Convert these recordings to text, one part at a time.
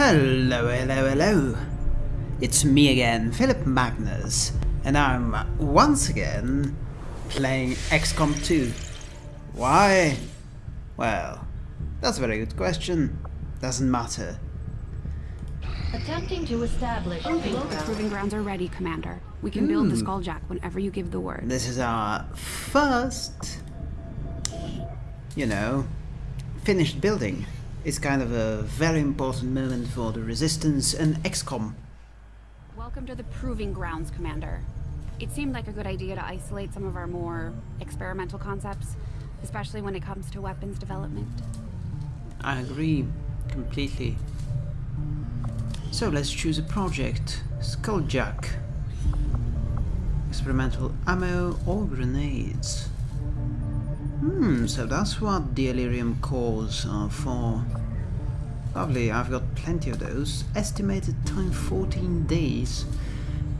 Hello, hello, hello. It's me again, Philip Magnus, and I'm once again playing XCOM 2. Why? Well, that's a very good question. Doesn't matter. Attempting to establish oh, The proving grounds are ready, Commander. We can build the Skulljack hmm. whenever you give the word. This is our first, you know, finished building. It's kind of a very important moment for the Resistance and XCOM. Welcome to the proving grounds, Commander. It seemed like a good idea to isolate some of our more experimental concepts, especially when it comes to weapons development. I agree completely. So let's choose a project. Skulljack. Experimental ammo or grenades. Hmm, so that's what the Elerium cores are for. Lovely, I've got plenty of those. Estimated time 14 days.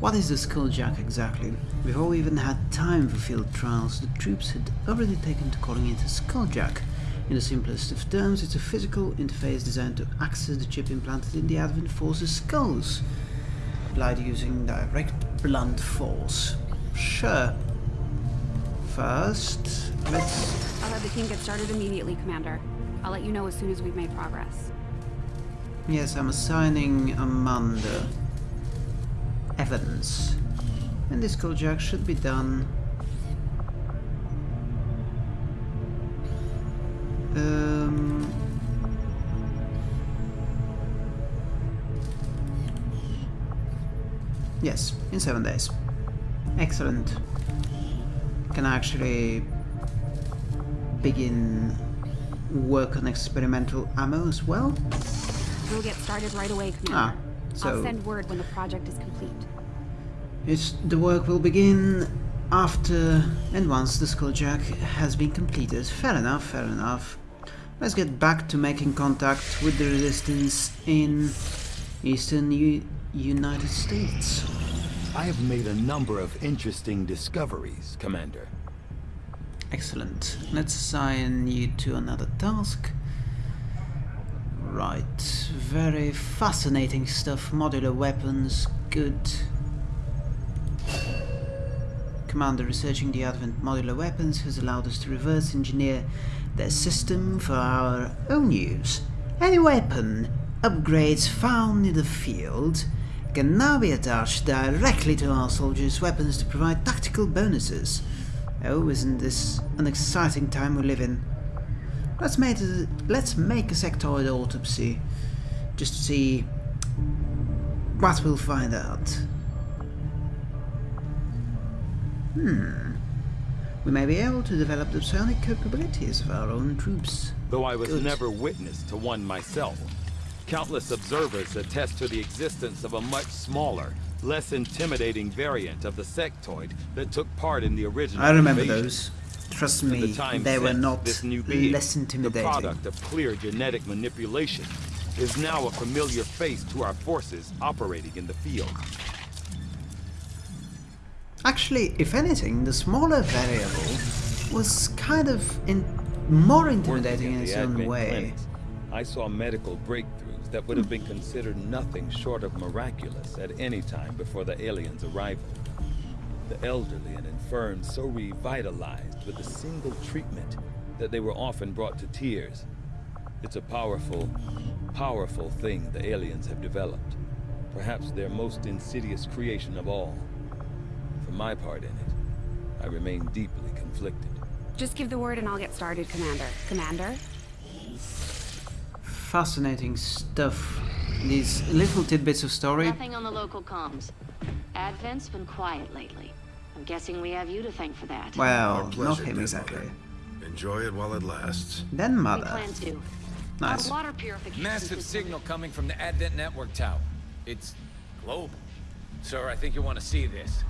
What is the Skulljack exactly? Before we even had time for field trials, the troops had already taken to calling it a Skulljack. In the simplest of terms, it's a physical interface designed to access the chip implanted in the Advent Force's skulls, applied using direct blunt force. Sure. First, let's... I'll have the team get started immediately, Commander. I'll let you know as soon as we've made progress. Yes, I'm assigning Amanda Evans. And this Skulljack should be done Um, yes, in seven days. Excellent. Can actually begin work on experimental ammo as well? We'll get started right away, Commander. Ah, so I'll send word when the project is complete. it's, the work will begin after and once the Skulljack has been completed. Fair enough, fair enough. Let's get back to making contact with the resistance in eastern U United States. I have made a number of interesting discoveries, Commander. Excellent. Let's assign you to another task. Right. Very fascinating stuff. Modular weapons. Good. Commander researching the Advent modular weapons has allowed us to reverse engineer their system for our own use. Any weapon upgrades found in the field can now be attached directly to our soldiers' weapons to provide tactical bonuses. Oh, isn't this an exciting time we live in? Let's make a, let's make a sectoid autopsy, just to see what we'll find out. Hmm. We may be able to develop the psionic capabilities of our own troops. Though I was Good. never witness to one myself, countless observers attest to the existence of a much smaller, less intimidating variant of the sectoid that took part in the original I remember invasion. those. Trust me, the time they were not this new being, less the intimidating. product of clear genetic manipulation, is now a familiar face to our forces operating in the field. Actually, if anything, the smaller variable was kind of in more intimidating in its the own way. clinics, I saw medical breakthroughs that would have been considered nothing short of miraculous at any time before the aliens' arrival. The elderly and infirm so revitalized with a single treatment that they were often brought to tears. It's a powerful, powerful thing the aliens have developed. Perhaps their most insidious creation of all. For my part in it, I remain deeply conflicted. Just give the word and I'll get started, Commander. Commander? Fascinating stuff. These little tidbits of story. Nothing on the local comms. Advent's been quiet lately. I'm guessing we have you to thank for that. Well, Our not him exactly. mother. Enjoy it while it lasts. Then we mother. plan to. Nice. Our water purification Massive signal coming from the Advent Network Tower. It's global. Sir, I think you want to see this.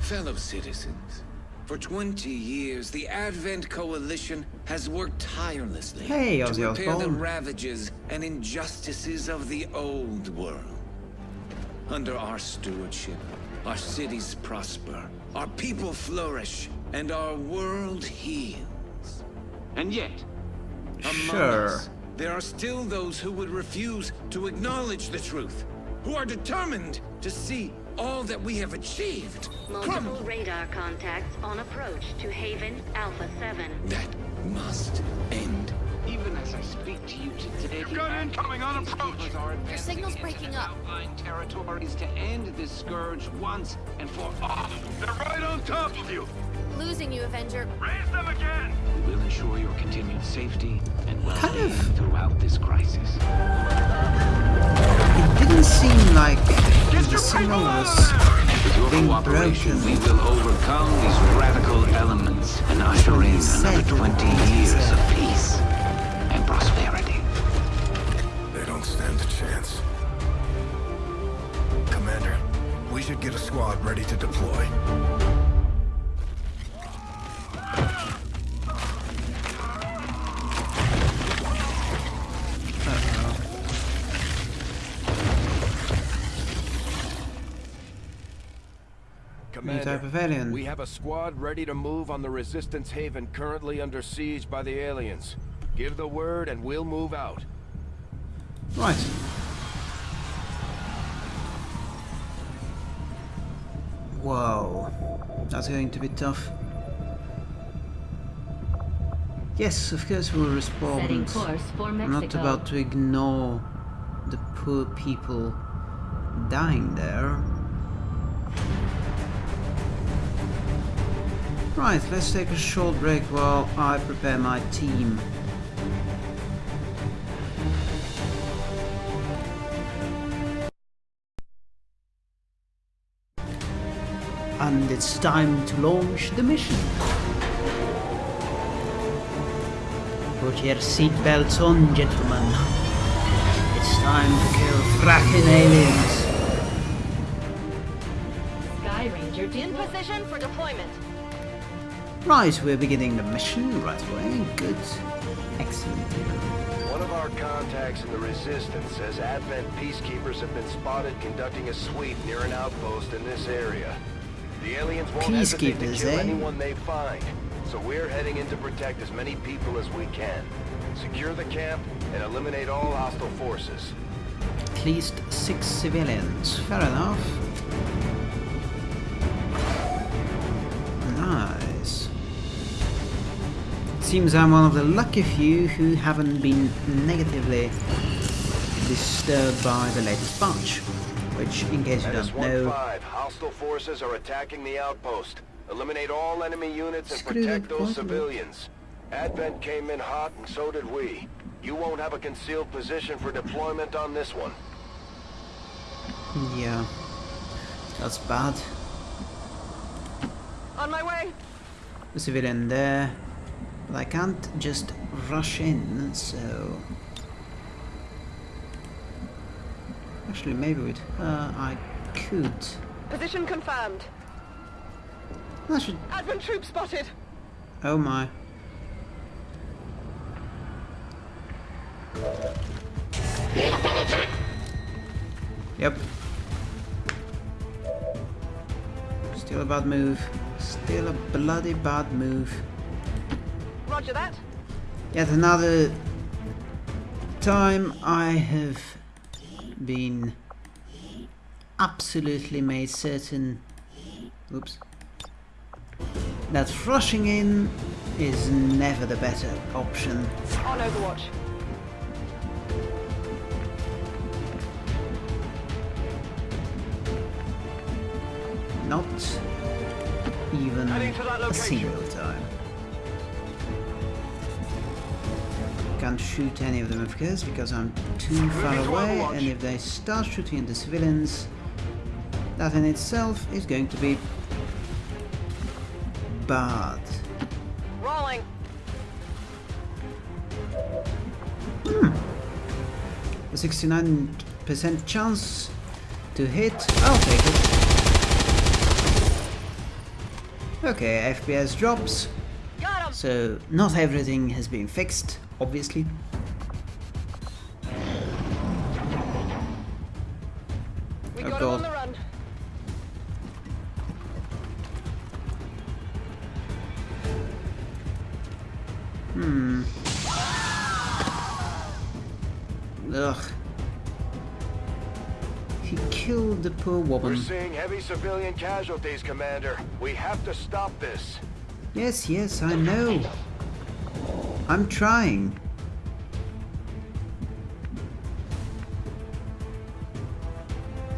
Fellow citizens, for 20 years, the Advent Coalition has worked tirelessly Hey, to repair the ravages and injustices of the old world. Under our stewardship, our cities prosper, our people flourish, and our world heals. And yet, among Sure. us, there are still those who would refuse to acknowledge the truth, who are determined to see all that we have achieved. Multiple crumble. radar contacts on approach to Haven Alpha 7. That must end. Even as I speak to you today, You've got incoming on approach. Your signal's breaking up. Outlying territories to end this scourge once and for all. They're right on top of you. Losing you, Avenger. Raise them again. We will ensure your continued safety and well-being of- throughout this crisis. It didn't seem like Get the your signal people out was. With your being cooperation, broken. we will overcome these radical elements and usher in another 20 years of peace and prosperity. They don't stand a chance. Commander, we should get a squad ready to deploy. New type of alien. we have a squad ready to move on the Resistance Haven currently under siege by the aliens. Give the word and we'll move out. Right. Whoa. That's going to be tough. Yes, of course we'll respond. Setting course for I'm not about to ignore the poor people dying there. Right, let's take a short break while I prepare my team. And it's time to launch the mission. Put your seatbelts on, gentlemen. It's time to kill fracking aliens. Skyranger In position for deployment. Right, we're beginning the mission right away. Good. Excellent. One of our contacts in the Resistance says Advent peacekeepers have been spotted conducting a sweep near an outpost in this area. The aliens won't hesitate to kill eh? anyone they find, so we're heading in to protect as many people as we can. Secure the camp and eliminate all hostile forces. At least six civilians. Fair enough. Seems I'm one of the lucky few who haven't been negatively disturbed by the latest patch. Which, in case you Menace don't know, 1-5, hostile forces are attacking the outpost. Eliminate all enemy units and protect those button. civilians. Advent came in hot and so did we. You won't have a concealed position for deployment on this one. yeah, that's bad. On my way. The civilian there, but I can't just rush in, so... Actually, maybe with uh, her I could. Position confirmed. I should... Advent troop spotted. Oh my. Yep. Still a bad move. Still a bloody bad move. Roger that. Yet another time I have been absolutely made certain oops that rushing in is never the better option. On Overwatch. Not even Heading to that a single time. Can't shoot any of them of course because I'm too far away and if they start shooting at the civilians that in itself is going to be bad. Rolling. Hmm. A 69% chance to hit, I'll take it. Okay, FPS drops, so not everything has been fixed, obviously. We Oh, got him God. on the run. Hmm. Ugh. He killed the poor woman. We're seeing heavy civilian casualties, Commander. We have to stop this. Yes, yes, I know. I'm trying.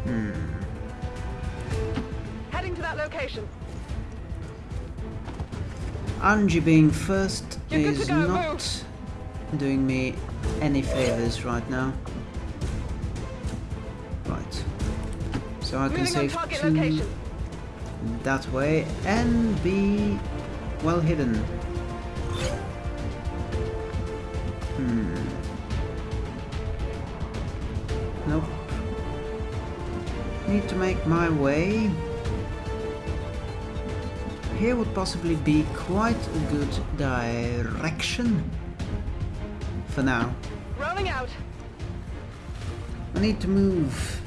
Hmm. Heading to that location. Angie being first You're is go, not doing me any favors right now. Right. So I can Moving save two location. that way and be well hidden. Need to make my way. Here would possibly be quite a good direction. For now. Rolling out. I need to move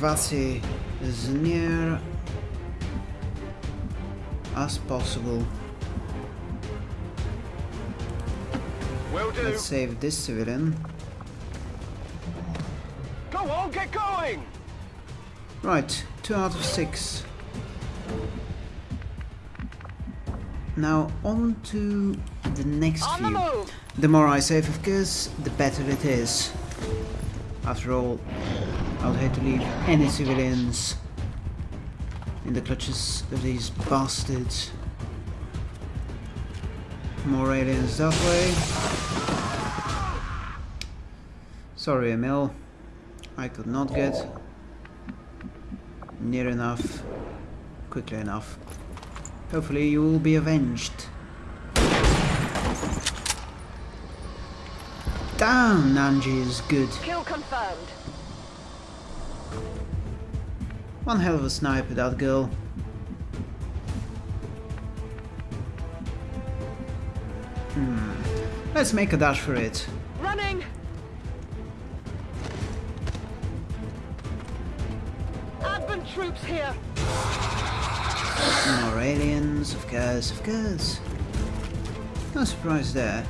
Vasi as near as possible. Let's save this civilian. Right, two out of six. Now on to the next On the few. move. The more I save, of course, the better it is. After all, I would hate to leave any civilians in the clutches of these bastards. More aliens that way. Sorry, Emil. I could not get near enough, quickly enough. Hopefully you will be avenged. Damn, Nanji is good. Kill confirmed. One hell of a sniper, that girl. Hmm. Let's make a dash for it. Running. Troops here. More aliens, of course, of course. No surprise there.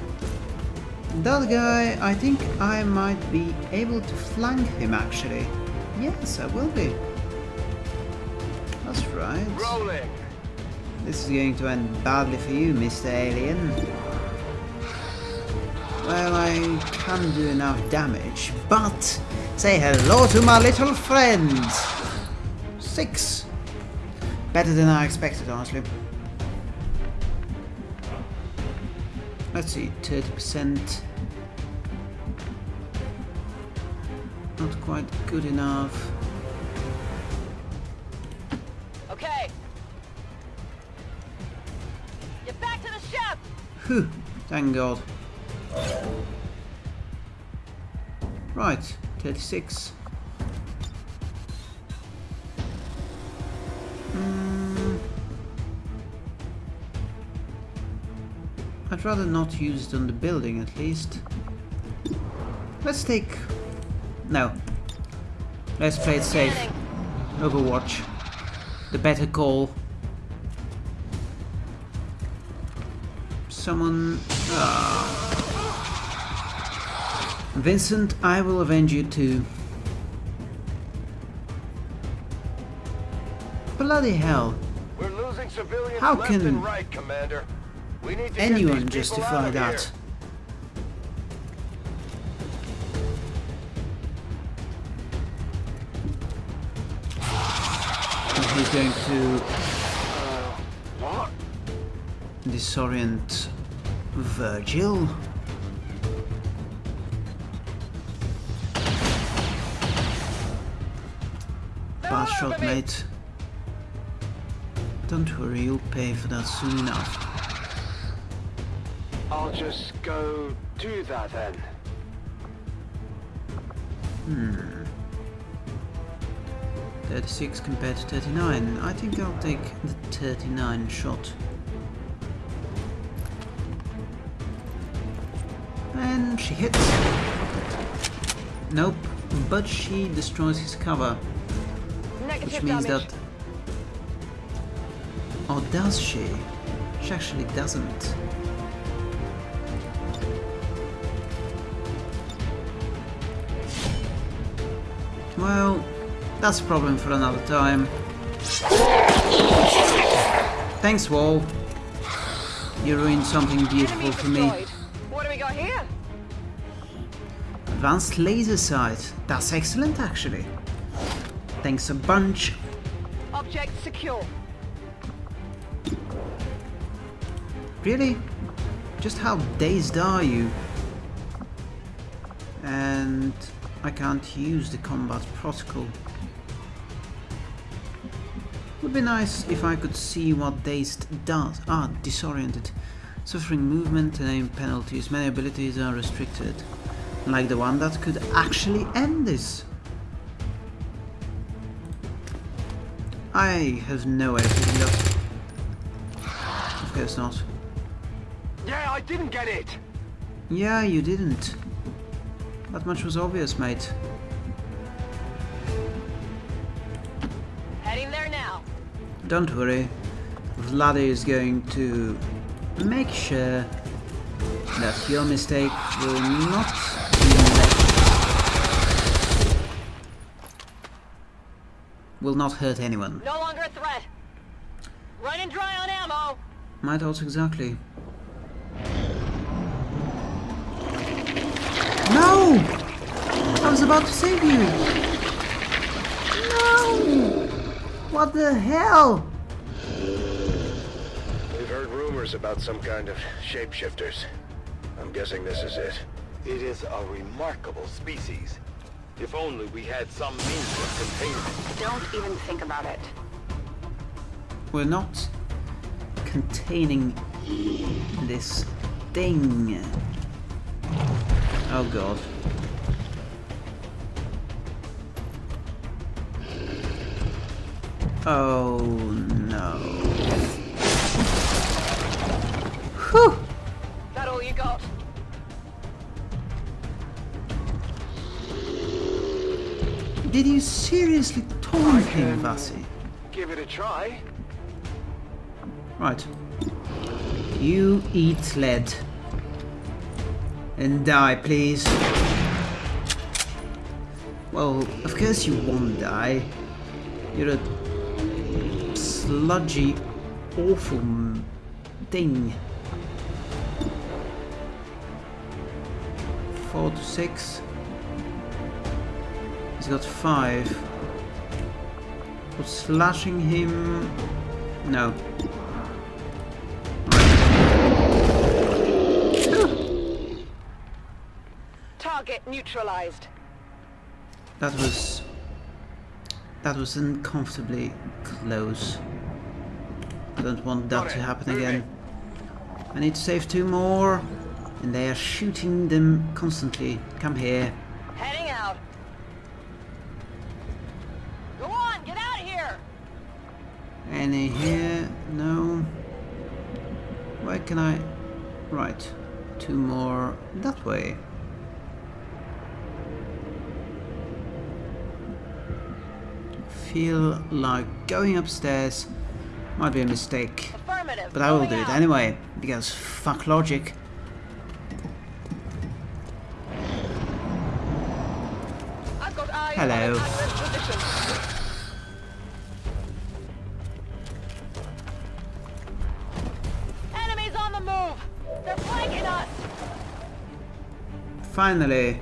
That guy, I think I might be able to flank him actually. Yes, I will be. That's right. Rolling. This is going to end badly for you, Mr. Alien. Well, I can do enough damage, but say hello to my little friend. Six. Better than I expected, honestly. Let's see, 30%. Not quite good enough. Okay. Get back to the ship. Whew, thank God. Right, 36. I'd rather not use it on the building at least. Let's take... No. Let's play it safe. Overwatch. The better call. Someone... Ah. Vincent, I will avenge you too. Bloody hell. We're losing civilians How left can and right, Commander. We need to Anyone justify that? here. He's going to uh, What? disorient Virgil. Bad shot, mate. Don't worry, you'll pay for that soon enough. I'll just go do that then. Hmm. 36 compared to 39. I think I'll take the 39 shot. And she hits. Nope, but she destroys his cover. Negative Which means damage. that... Or does she? She actually doesn't. Well, that's a problem for another time. Thanks, Wall. You ruined something beautiful for me. What do we got here? Advanced laser sight. That's excellent, actually. Thanks a bunch. Object secure. Really? Just how dazed are you? And I can't use the combat protocol. Would be nice if I could see what dazed does. Ah, disoriented. Suffering movement and aim penalties. Many abilities are restricted. Like the one that could actually end this. I have no up. Of course not. Yeah, I didn't get it! Yeah, you didn't. That much was obvious, mate. Heading there now. Don't worry. Vladdy is going to make sure that your mistake will not be made. Will not hurt anyone. No longer a threat. Running dry on ammo. My thoughts exactly. No! I was about to save you! No! What the hell? We've heard rumors about some kind of shapeshifters. I'm guessing this is it. It is a remarkable species. If only we had some means of containment. Don't even think about it. We're not containing this thing. Oh god. Oh no. Whew! That all you got? Did you seriously taunt him, Vasi? Give it a try. Right. You eat lead. And die, please. Well, of course you won't die. You're a sludgy, awful thing. Four to six. He's got five. But slashing him... No. Neutralized. That was... That was uncomfortably close. I don't want that to happen again. I need to save two more. And they are shooting them constantly. Come here. Heading out. Go on, get out of here. Any here? No. Where can I... Right. Two more that way. Feel like going upstairs might be a mistake. But I will do it anyway, because fuck logic. I've got eyes Hello. on an adverse position. Enemies on the move. They're flanking us. Finally.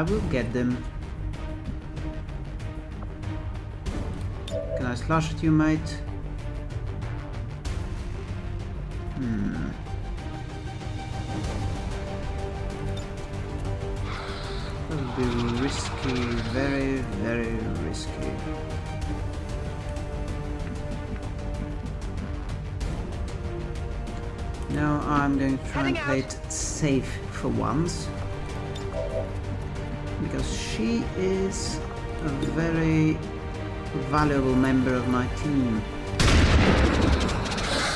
I will get them. Can I slash at you, mate? Hmm. That would be risky, very, very risky. Now I'm going to try and play it safe for once. Because she is a very valuable member of my team.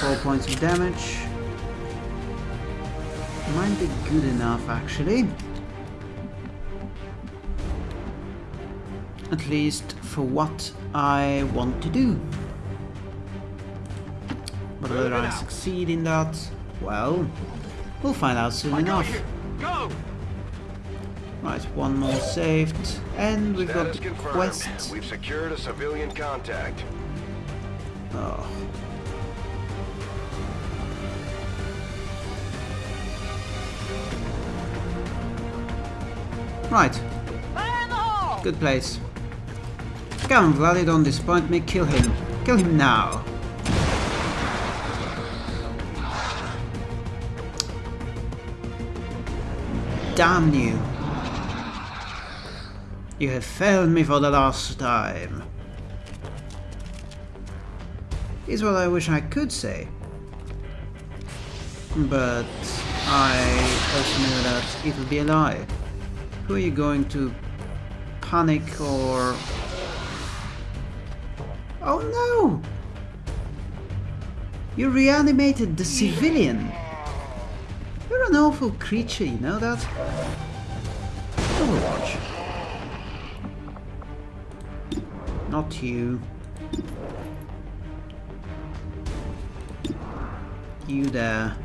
Four points of damage. Might be good enough actually. At least for what I want to do. But whether I succeed in that, well, we'll find out soon enough. Go! Right, one more saved, and we've got Status the confirmed. quest. We've secured a civilian contact. Oh. Right, Fire in the hole! good place. Come on, Vladdy, don't disappoint me. Kill him. Kill him now. Damn you. You have failed me for the last time. Is what I wish I could say. But I also know that it would be a lie. Who are you going to panic or... Oh no! You reanimated the civilian! You're an awful creature, you know that? Overwatch. Not you. You there.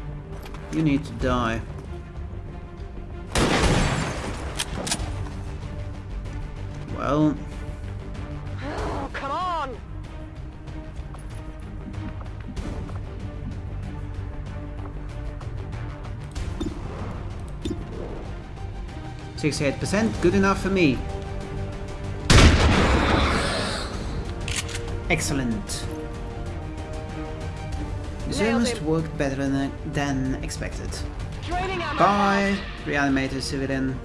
You need to die. Well, Oh, come on! Sixty-eight percent, good enough for me. Excellent. This almost worked better than, than expected. Bye, reanimated civilian.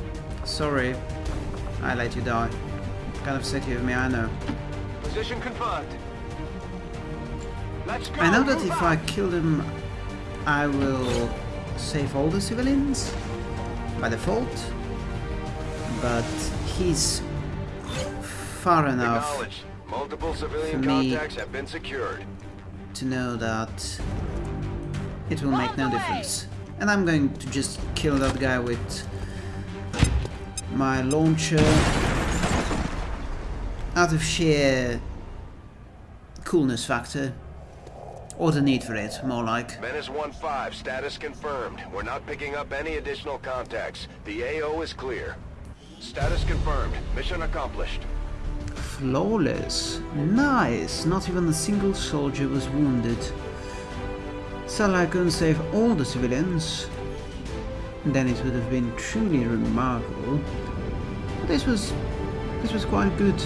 Sorry, I let you die. Kind of sick of me, I know. Position confirmed. Let's go. I know that if. I kill him, I will save all the civilians by default, but he's far enough. Multiple civilian For me- contacts have been secured. to know that it will make no difference. And I'm going to just kill that guy with my launcher out of sheer coolness factor. Or the need for it, more like. Menace 1-5, status confirmed. We're not picking up any additional contacts. The AO is clear. Status confirmed. Mission accomplished. Flawless. Nice. Not even a single soldier was wounded. I couldn't save all the civilians. Then it would have been truly remarkable. But this was... this was quite good.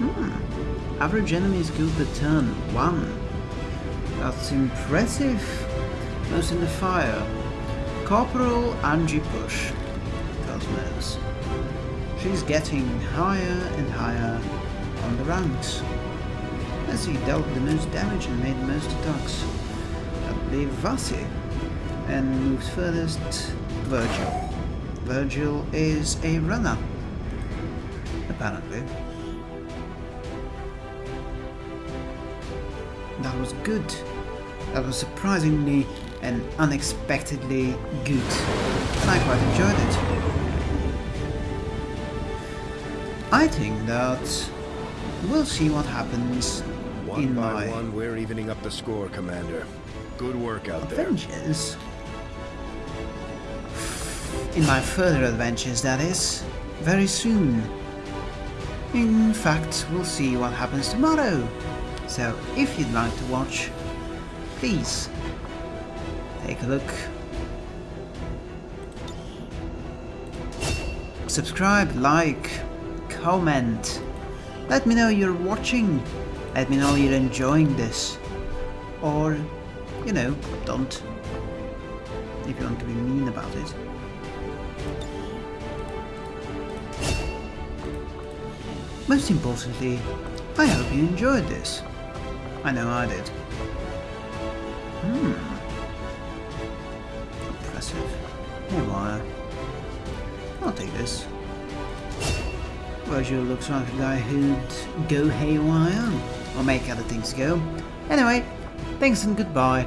Hmm. Average enemies killed per turn. One. That's impressive. Most in the fire. Corporal Angie Push. Cosmos. She's getting higher and higher on the ranks. As he dealt the most damage and made the most attacks. I believe Vasi. And moves furthest Virgil. Virgil is a runner. Apparently. That was good. That was surprisingly and unexpectedly good. And I quite enjoyed it. I think that we'll see what happens One in by my one, we're evening up the score, Commander. Good work out there. adventures. In my further adventures, that is. Very soon. In fact, we'll see what happens tomorrow. So, if you'd like to watch, please take a look. Subscribe, like, comment. Let me know you're watching. Let me know you're enjoying this. Or, you know, don't. If you want to be mean about it. Most importantly, I hope you enjoyed this. I know I did. Hmm. Virgil looks like a guy who'd go haywire, or make other things go. Anyway, thanks and goodbye.